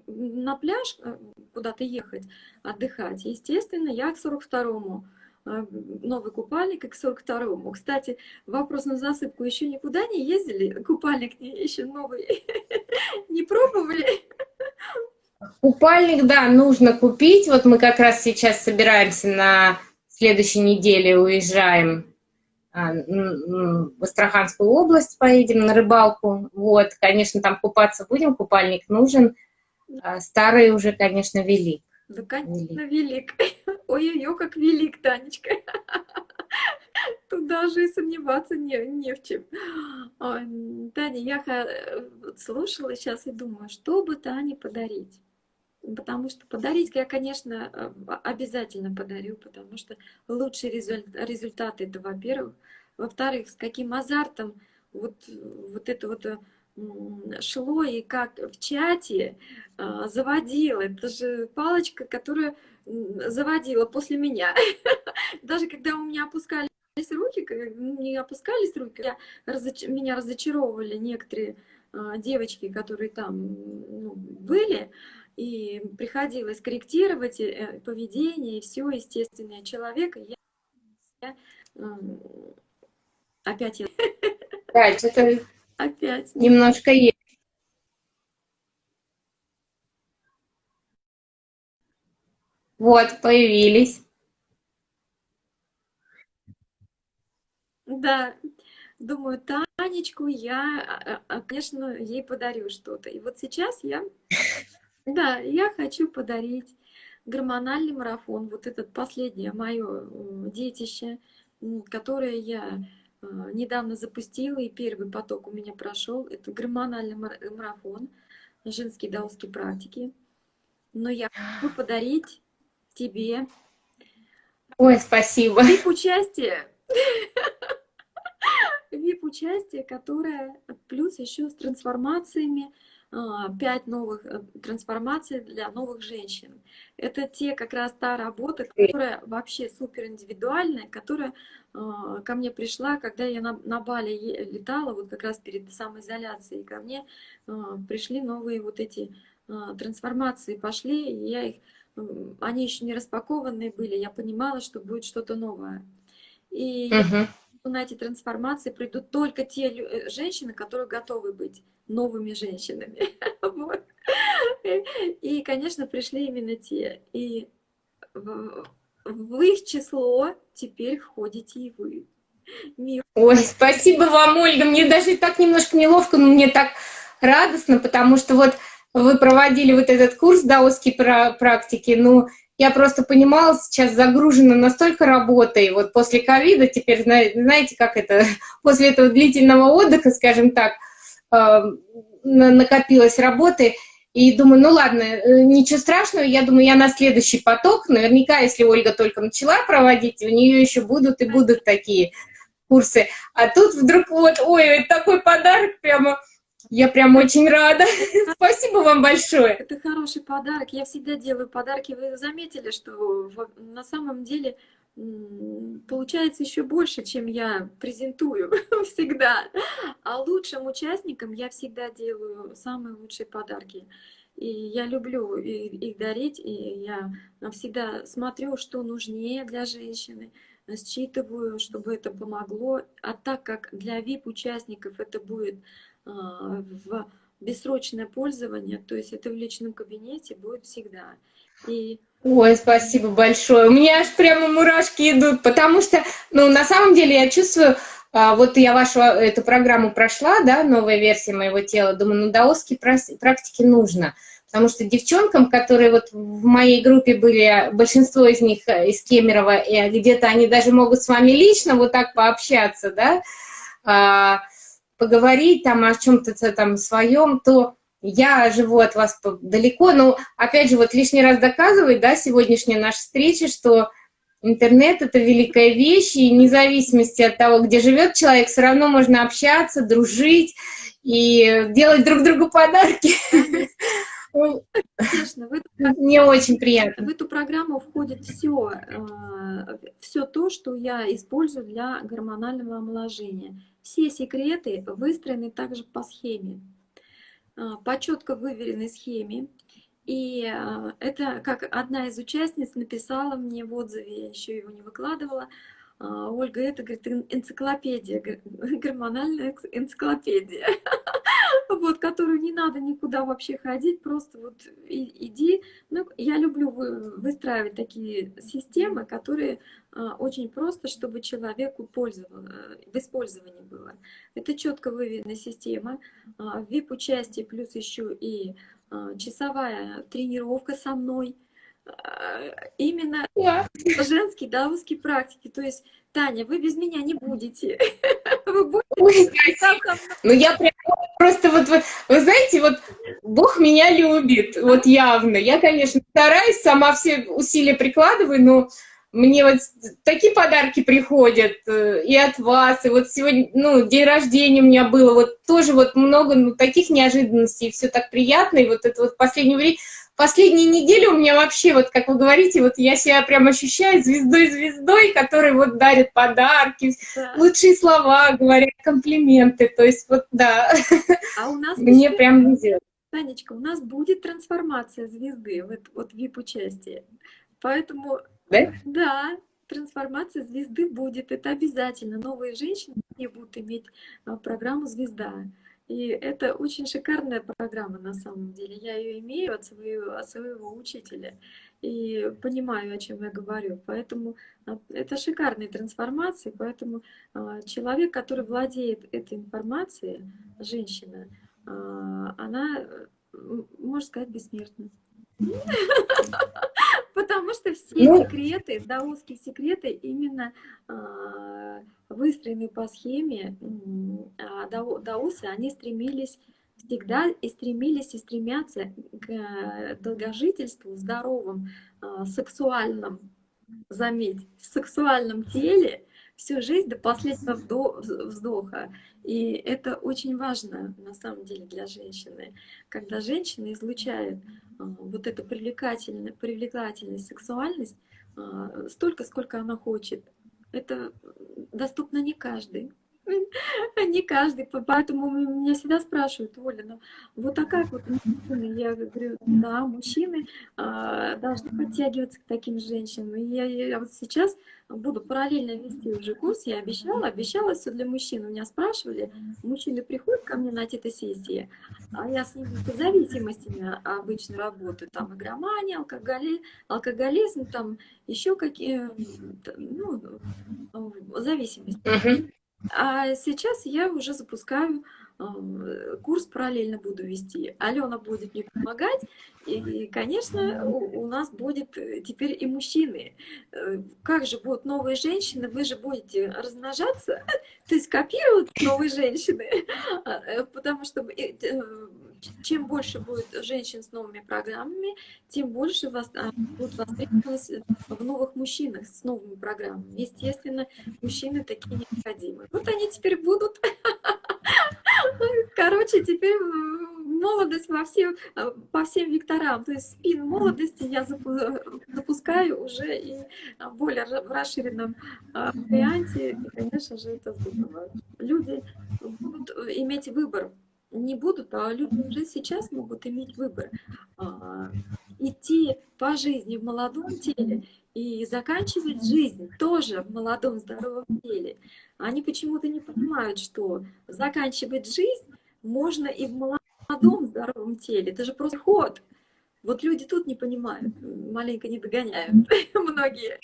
на пляж э, куда-то ехать, отдыхать, естественно, я к 42-му а, новый купальник к 42-му. Кстати, вопрос на засыпку. Еще никуда не ездили? Купальник еще новый не пробовали? Купальник, да, нужно купить. Вот мы как раз сейчас собираемся на следующей неделе уезжаем а, в Астраханскую область, поедем на рыбалку. Вот, конечно, там купаться будем, купальник нужен. А старый уже, конечно, велик. Да, конечно, велик. Ой-ой-ой, как велик, Танечка. Тут даже и сомневаться не, не в чем. Таня, я слушала сейчас и думаю, что бы Тане подарить? Потому что подарить я, конечно, э, обязательно подарю, потому что лучший результат это, во-первых. Во-вторых, с каким азартом вот, вот это вот шло и как в чате а, заводила. Это же палочка, которая заводила после меня. Даже когда у меня опускались руки, не опускались руки, я, разоч... меня разочаровывали некоторые а, девочки, которые там ну, были, и приходилось корректировать э, поведение и все естественное человека. Я, я опять я... Да, это опять немножко есть. Вот, появились. Да, думаю, Танечку я, а, а, конечно, ей подарю что-то. И вот сейчас я, да, я хочу подарить гормональный марафон, вот этот последнее мое детище, которое я а, недавно запустила, и первый поток у меня прошел. Это гормональный марафон, женские даосские практики. Но я хочу подарить тебе. Ой, спасибо. VIP-участие. VIP-участие, которое плюс еще с трансформациями, а, пять новых э, трансформаций для новых женщин. Это те как раз та работа, которая вообще супер индивидуальная, которая а, ко мне пришла, когда я на, на Бали летала, вот как раз перед самоизоляцией, ко мне а, пришли новые вот эти трансформации, пошли, и я их они еще не распакованные были, я понимала, что будет что-то новое. И uh -huh. на эти трансформации придут только те э, женщины, которые готовы быть новыми женщинами. вот. И, конечно, пришли именно те. И в их число теперь входите и вы. Мир. Ой, спасибо вам, Ольга. Мне даже так немножко неловко, но мне так радостно, потому что вот вы проводили вот этот курс даосской практики, ну, я просто понимала, сейчас загружена настолько работой, вот после ковида теперь, знаете, как это, после этого длительного отдыха, скажем так, э, накопилась работы, и думаю, ну ладно, э, ничего страшного, я думаю, я на следующий поток, наверняка, если Ольга только начала проводить, у нее еще будут и будут такие курсы, а тут вдруг вот, ой, такой подарок прямо, я прям очень рада. Спасибо вам большое. Это хороший подарок. Я всегда делаю подарки. Вы заметили, что на самом деле получается еще больше, чем я презентую всегда. А лучшим участникам я всегда делаю самые лучшие подарки. И я люблю их дарить, и я всегда смотрю, что нужнее для женщины, считываю, чтобы это помогло. А так как для VIP-участников это будет в бессрочное пользование, то есть это в личном кабинете будет всегда. И Ой, спасибо большое. У меня аж прямо мурашки идут, потому что, ну, на самом деле я чувствую, а, вот я вашу а, эту программу прошла, да, новая версия моего тела, думаю, ну, даосские практики нужно, потому что девчонкам, которые вот в моей группе были, большинство из них э, из Кемерово, и где-то они даже могут с вами лично вот так пообщаться, да, а, поговорить там о чем-то там своем, то я живу от вас далеко, но, опять же, вот лишний раз доказывает, да, сегодняшняя наша встреча, что интернет — это великая вещь, и вне зависимости от того, где живет человек, все равно можно общаться, дружить и делать друг другу подарки. Конечно, в эту, мне очень приятно. В эту программу входит все, э, все то, что я использую для гормонального омоложения. Все секреты выстроены также по схеме. А, по четко выверенной схеме. И а, это, как одна из участниц написала мне в отзыве, я еще его не выкладывала, Ольга, это, говорит, энциклопедия, гормональная энциклопедия, вот, которую не надо никуда вообще ходить, просто вот иди. Ну, я люблю выстраивать такие системы, которые очень просто, чтобы человеку в использовании было. Это четко выверенная система, VIP-участие плюс еще и часовая тренировка со мной – именно yeah. женские даосские практики. То есть, Таня, вы без меня не будете. Вы будете Ну, я прям просто вот, вот, вы знаете, вот Бог меня любит, вот явно. Я, конечно, стараюсь, сама все усилия прикладываю, но мне вот такие подарки приходят э, и от вас, и вот сегодня, ну, день рождения у меня было, вот тоже вот много ну, таких неожиданностей, все так приятно, и вот это вот последнее время, последние недели у меня вообще, вот как вы говорите, вот я себя прям ощущаю звездой-звездой, который вот дарит подарки, да. лучшие слова говорят, комплименты, то есть вот да, а у нас мне еще... прям везет. Танечка, у нас будет трансформация звезды, вот, вот VIP-участие, поэтому да? Да, трансформация звезды будет, это обязательно. Новые женщины будут иметь а, программу «Звезда». И это очень шикарная программа на самом деле. Я ее имею от своего, от своего учителя и понимаю, о чем я говорю. Поэтому а, это шикарные трансформации. Поэтому а, человек, который владеет этой информацией, женщина, она, можно сказать, бессмертна. Потому что все ну, секреты, даосские секреты именно э, выстроены по схеме э, даосы, они стремились всегда и стремились и стремятся к э, долгожительству, здоровом, э, сексуальном, заметь, сексуальном теле всю жизнь до последнего вздоха. И это очень важно на самом деле для женщины, когда женщина излучает а, вот эту привлекательную, привлекательность, сексуальность а, столько, сколько она хочет. Это доступно не каждый. Не каждый, поэтому меня всегда спрашивают, Оля, ну вот а как вот мужчины? Я говорю, да, мужчины а, должны подтягиваться к таким женщинам. И я, я вот сейчас буду параллельно вести уже курс, я обещала, обещала все для мужчин. У меня спрашивали, мужчины приходят ко мне на эти сессии, а я с ними по зависимостями обычно работаю, там игромания, алкоголи, алкоголизм, там еще какие, ну, зависимости. А сейчас я уже запускаю курс параллельно буду вести. Алена будет мне помогать, и, конечно, у, у нас будет э, теперь и мужчины. Э, как же будут новые женщины, вы же будете размножаться, то есть копировать новые женщины, а, э, потому что чем больше будет женщин с новыми программами, тем больше вас, а, будут востребованы в новых мужчинах с новыми программами. Естественно, мужчины такие необходимы. Вот они теперь будут. Короче, теперь молодость во всем, по всем векторам. То есть спин молодости я запускаю уже и в более расширенном а, варианте. И, конечно же, это здорово. Люди будут иметь выбор не будут, а люди уже сейчас могут иметь выбор. А, идти по жизни в молодом теле и заканчивать жизнь тоже в молодом здоровом теле. Они почему-то не понимают, что заканчивать жизнь можно и в молодом здоровом теле, это же просто ход. Вот люди тут не понимают, маленько не догоняют многие.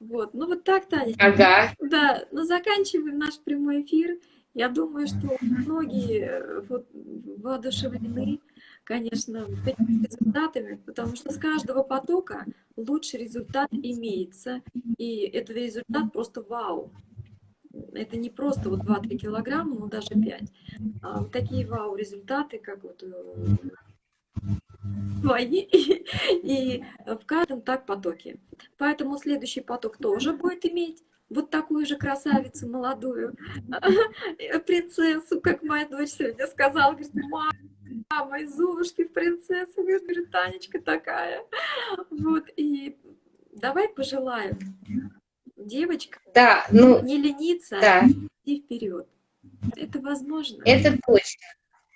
Вот, ну вот так, Таня. Ага. Да, но заканчиваем наш прямой эфир. Я думаю, что многие э, вот, воодушевлены, конечно, этими результатами, потому что с каждого потока лучший результат имеется, и этот результат просто вау. Это не просто вот 2-3 килограмма, но даже 5. А вот такие вау-результаты, как вот твои, э, и в каждом так потоке. Поэтому следующий поток тоже будет иметь вот такую же красавицу молодую, принцессу, как моя дочь сегодня сказала, говорит, мама, из Золушки в принцессу, говорит, Танечка такая. Вот, и давай пожелаем девочка да, ну, не лениться, да. а идти вперед. Это возможно. Это точно.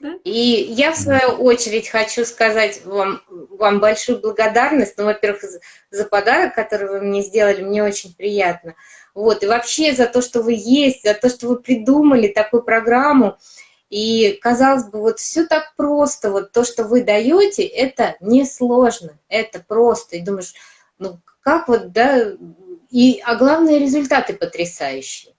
Да? И я, в свою очередь, хочу сказать вам, вам большую благодарность. Ну, во-первых, за подарок, который вы мне сделали, мне очень приятно. Вот, и вообще за то, что вы есть, за то, что вы придумали такую программу. И, казалось бы, вот все так просто, вот то, что вы даете, это несложно, это просто. И думаешь, ну, как вот, да, и, а главное, результаты потрясающие.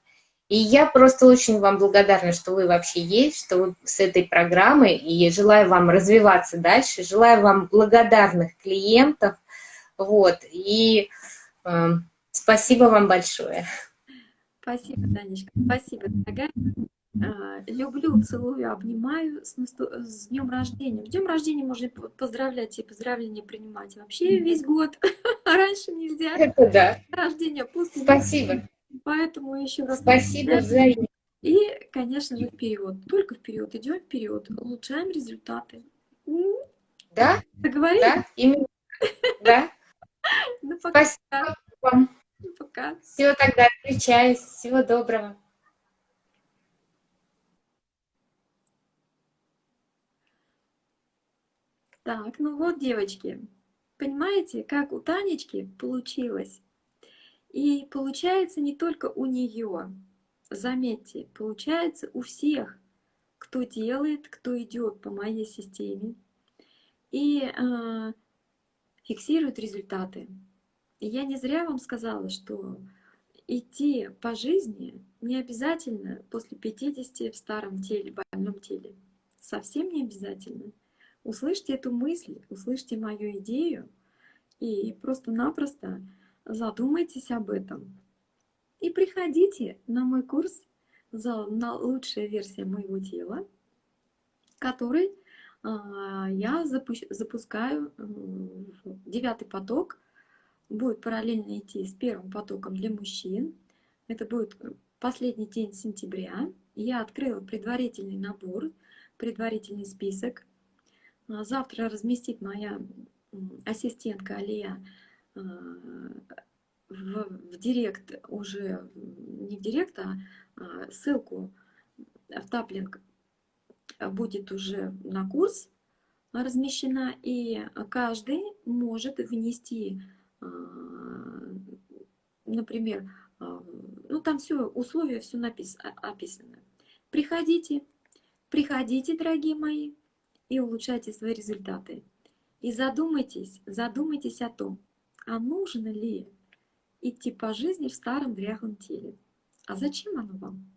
И я просто очень вам благодарна, что вы вообще есть, что вы с этой программой, и желаю вам развиваться дальше, желаю вам благодарных клиентов, вот, и... Э, Спасибо вам большое. Спасибо, Танечка. Спасибо, дорогая. А, люблю, целую, обнимаю с, с днем рождения. С днем рождения можно поздравлять и поздравления принимать вообще весь год. Раньше нельзя. Это да. Рождение пусто. Спасибо. Поэтому еще раз. Спасибо взаимно. И, конечно же, вперед. Только вперед. Идем вперед. Улучшаем результаты. Да? Договорились? Да, именно. Да. Ну, пока. Спасибо вам. Пока. Все, тогда отключаюсь. Всего доброго. Так, ну вот, девочки, понимаете, как у Танечки получилось? И получается не только у нее, заметьте, получается у всех, кто делает, кто идет по моей системе и э, фиксирует результаты. Я не зря вам сказала, что идти по жизни не обязательно после 50 в старом теле, больном теле. Совсем не обязательно. Услышьте эту мысль, услышьте мою идею и просто-напросто задумайтесь об этом. И приходите на мой курс на лучшая версия моего тела, который а, я запускаю девятый поток будет параллельно идти с первым потоком для мужчин. Это будет последний день сентября. Я открыла предварительный набор, предварительный список. А, завтра разместит моя ассистентка Алия а, в, в директ уже, не в директ, а, а ссылку в таплинг будет уже на курс размещена, и каждый может внести например, а, ну там все, условия, все напис, описано. Приходите, приходите, дорогие мои, и улучшайте свои результаты. И задумайтесь, задумайтесь о том, а нужно ли идти по жизни в старом дряхлом теле. А зачем оно вам?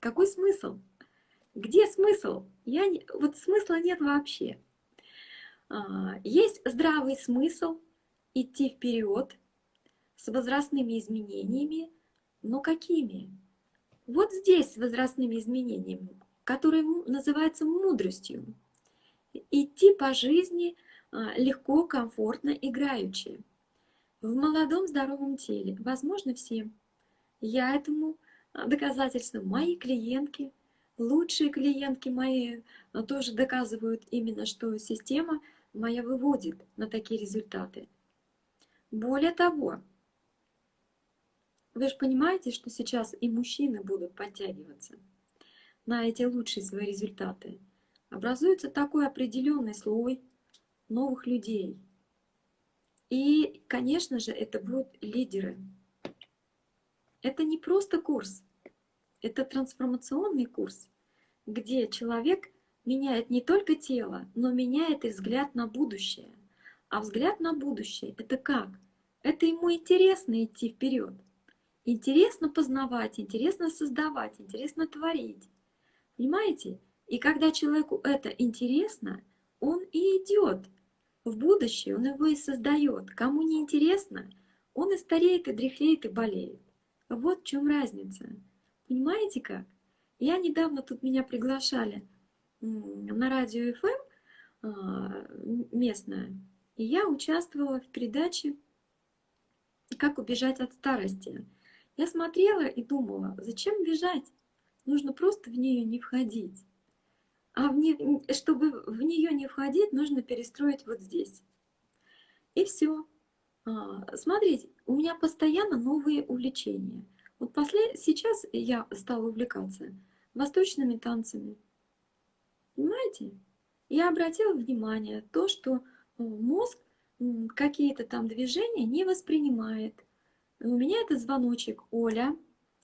Какой смысл? Где смысл? Я не... Вот смысла нет вообще. А, есть здравый смысл – идти вперед с возрастными изменениями, но какими? Вот здесь с возрастными изменениями, которые называются мудростью. Идти по жизни а, легко, комфортно, играючи. В молодом здоровом теле возможно всем. Я этому а, доказательство. Мои клиентки, лучшие клиентки мои а, тоже доказывают именно, что система моя выводит на такие результаты. Более того, вы же понимаете, что сейчас и мужчины будут подтягиваться на эти лучшие свои результаты. Образуется такой определенный слой новых людей. И, конечно же, это будут лидеры. Это не просто курс, это трансформационный курс, где человек меняет не только тело, но меняет и взгляд на будущее. А взгляд на будущее — это как? Это ему интересно идти вперед. Интересно познавать, интересно создавать, интересно творить. Понимаете? И когда человеку это интересно, он и идет в будущее, он его и создает. Кому не интересно, он и стареет, и дряхлеет, и болеет. Вот в чем разница. Понимаете как? Я недавно тут меня приглашали на радио FM а, местное, и я участвовала в передаче «Как убежать от старости». Я смотрела и думала, зачем бежать? Нужно просто в нее не входить. А в не, чтобы в нее не входить, нужно перестроить вот здесь. И все. А, смотрите, у меня постоянно новые увлечения. Вот после, сейчас я стала увлекаться восточными танцами. Понимаете? Я обратила внимание то, что мозг какие-то там движения не воспринимает. У меня это звоночек. Оля,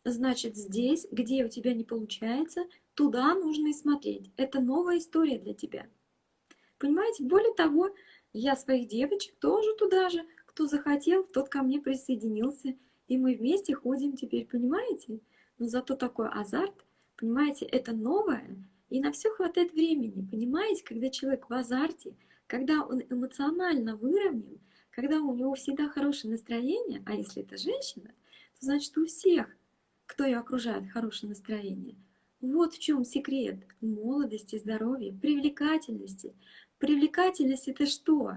значит, здесь, где у тебя не получается, туда нужно и смотреть. Это новая история для тебя. Понимаете? Более того, я своих девочек тоже туда же, кто захотел, тот ко мне присоединился. И мы вместе ходим теперь, понимаете? Но зато такой азарт, понимаете, это новое, и на все хватает времени, понимаете? Когда человек в азарте, когда он эмоционально выровнен, когда у него всегда хорошее настроение, а если это женщина, то значит у всех, кто ее окружает, хорошее настроение. Вот в чем секрет молодости, здоровья, привлекательности. Привлекательность это что?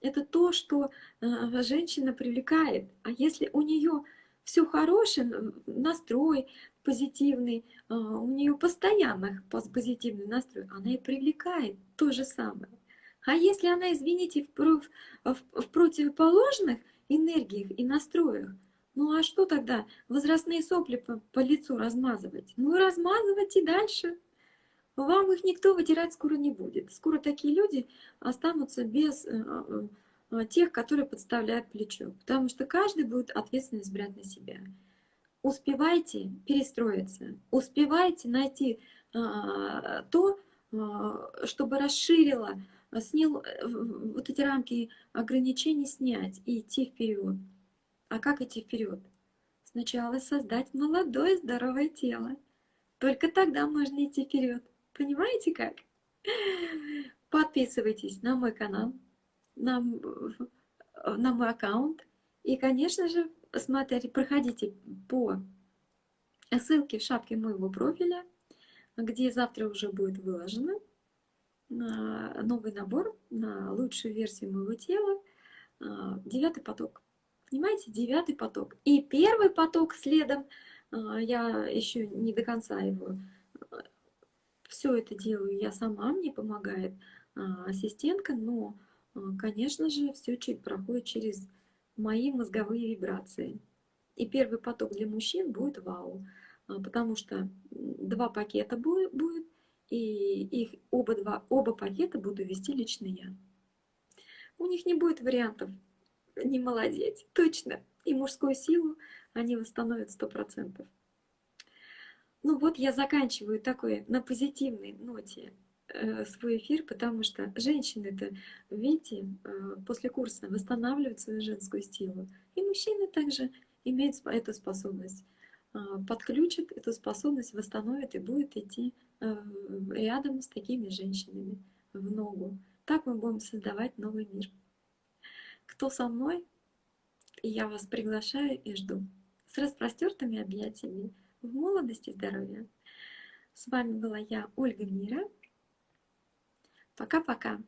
Это то, что э, женщина привлекает. А если у нее все хорошее, настрой позитивный, э, у нее постоянно позитивный настрой, она и привлекает то же самое. А если она, извините, в, в, в противоположных энергиях и настроях, ну а что тогда возрастные сопли по, по лицу размазывать? Ну размазывать и дальше. Вам их никто вытирать скоро не будет. Скоро такие люди останутся без э, э, э, тех, которые подставляют плечо. Потому что каждый будет ответственность брать на себя. Успевайте перестроиться, успевайте найти то, чтобы расширило а снял э, вот эти рамки ограничений снять и идти вперед. А как идти вперед? Сначала создать молодое здоровое тело. Только тогда можно идти вперед. Понимаете как? Подписывайтесь на мой канал, на, на мой аккаунт. И, конечно же, смотрите, проходите по ссылке в шапке моего профиля, где завтра уже будет выложено новый набор на лучшую версию моего тела, а, девятый поток. Понимаете, девятый поток. И первый поток следом, а, я еще не до конца его, все это делаю я сама, мне помогает а, ассистентка, но, конечно же, все проходит через мои мозговые вибрации. И первый поток для мужчин будет вау, потому что два пакета будет, и их оба, два, оба пакета буду вести лично я. У них не будет вариантов не молодеть, точно. И мужскую силу они восстановят сто процентов. Ну вот я заканчиваю такой на позитивной ноте э, свой эфир, потому что женщины-то, видите, э, после курса восстанавливают свою женскую силу. И мужчины также имеют эту способность. А, подключит эту способность, восстановит и будет идти э, рядом с такими женщинами в ногу. Так мы будем создавать новый мир. Кто со мной? я вас приглашаю и жду. С распростертыми объятиями в молодости и здоровья. С вами была я, Ольга Мира. Пока-пока.